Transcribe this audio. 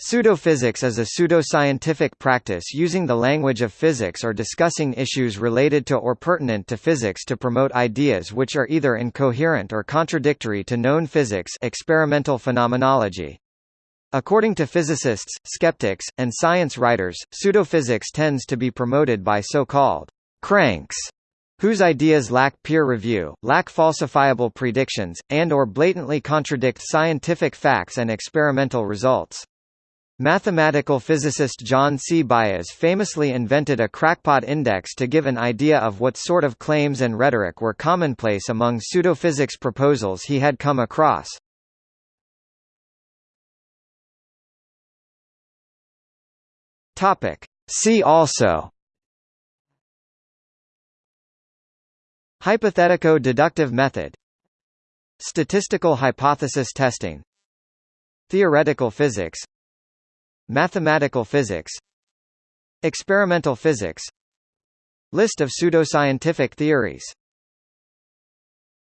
Pseudophysics is a pseudoscientific practice using the language of physics or discussing issues related to or pertinent to physics to promote ideas which are either incoherent or contradictory to known physics experimental phenomenology. According to physicists, skeptics, and science writers, pseudophysics tends to be promoted by so-called cranks whose ideas lack peer review, lack falsifiable predictions, and or blatantly contradict scientific facts and experimental results. Mathematical physicist John C. Baez famously invented a crackpot index to give an idea of what sort of claims and rhetoric were commonplace among pseudophysics proposals he had come across. See also Hypothetico-deductive method Statistical hypothesis testing Theoretical physics Mathematical physics. Experimental physics. List of pseudoscientific theories